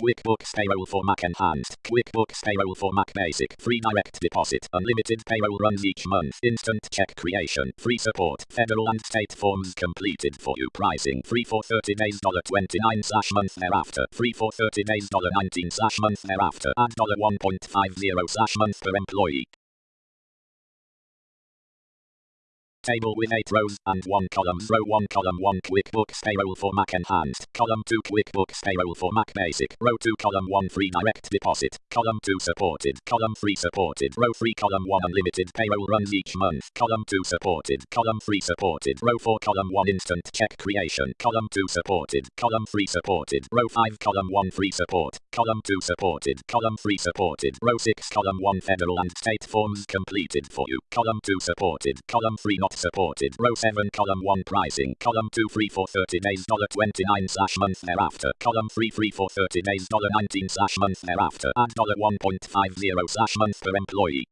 QuickBooks Payroll for Mac Enhanced. QuickBooks Payroll for Mac Basic. Free direct deposit. Unlimited payroll runs each month. Instant check creation. Free support. Federal and state forms completed for you. Pricing. Free for 30 days. $29 slash month thereafter. Free for 30 days. $19 slash month thereafter. Add $1.50 slash month per employee. Table with 8 rows and 1 column. Row 1 column 1 QuickBooks Payroll for Mac Enhanced. Column 2 QuickBooks Payroll for Mac Basic. Row 2 column 1 Free Direct Deposit. Column 2 Supported. Column 3 Supported. Row 3 column 1 Unlimited Payroll runs each month. Column 2 Supported. Column 3 Supported. Row 4 column 1 Instant Check Creation. Column 2 Supported. Column 3 Supported. Row 5 column 1 Free Support. Column 2 Supported. Column 3 Supported. Row 6 column 1 Federal and State Forms completed for you. Column 2 Supported. Column 3 Not supported. Row 7 column 1 pricing. Column 2 free for 30 days dollar $29 slash month thereafter. Column 3 free for 30 days dollar $19 slash month thereafter. Add $1.50 slash month per employee.